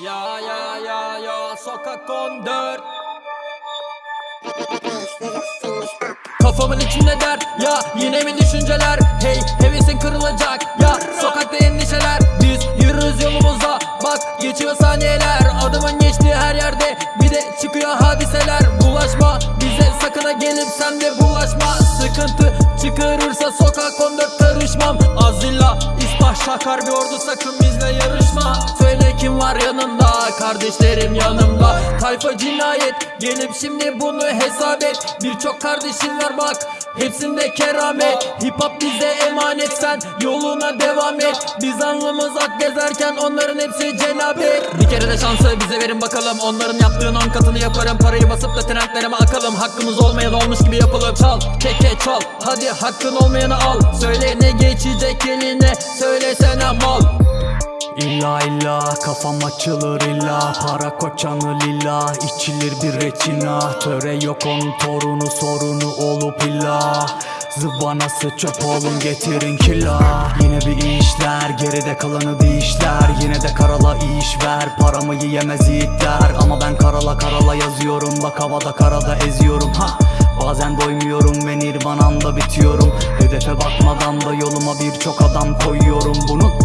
Ya ya ya ya sokak 14 Kafamın içinde dert ya yine mi düşünceler? Hey hevesin kırılacak ya sokakta endişeler. Biz yürürüz yolumuza bak geçiyor saniyeler. Adımın geçtiği her yerde bir de çıkıyor hadiseler. Bulaşma bize sakın ha gelip sen de bulaşma. Sıkıntı çıkarırsa sokak 14 karışmam. Azilla İsbah şakar bir ordu sakın bizle yarışma Var yanında kardeşlerim yanımda. Tayfa cinayet gelip şimdi bunu hesap et. Birçok kardeşin var bak hepsinde keramet. Hip hop bize emanet sen yoluna devam et. Biz alnımız ak gezerken onların hepsi cenabet Bir kere de şansı bize verin bakalım. Onların yaptığın on katını yaparım. Parayı basıp da trendlerime akalım. Hakkımız olmayan olmuş gibi yapalım Çal. Keke çal. Hadi hakkın olmayanı al. Söyle ne geçecek eline? Söylesene mal İlla illa kafam açılır illa. Para koçanı lila içilir bir reçina Töre yok onun torunu sorunu olup illa. Zıvanası çöp oğlum getirin kila Yine bir işler geride kalanı dişler Yine de karala iş ver paramı yiyemez yiğitler. Ama ben karala karala yazıyorum bak havada karada eziyorum. Ha Bazen doymuyorum ve nirvanamda bitiyorum. Hedefe bakmadan da yoluma birçok adam koyuyorum. Bunun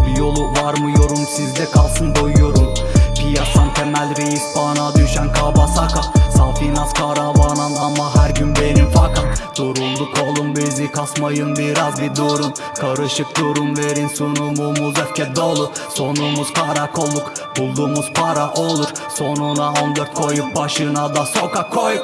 bana düşen kabasaka Safinaz karavanan ama her gün benim fakam Durulduk oğlum bizi kasmayın biraz bir durun. Karışık durum verin sunumumuz öfke dolu. Sonumuz karakolluk bulduğumuz para olur. Sonuna 14 koyup başına da sokak koy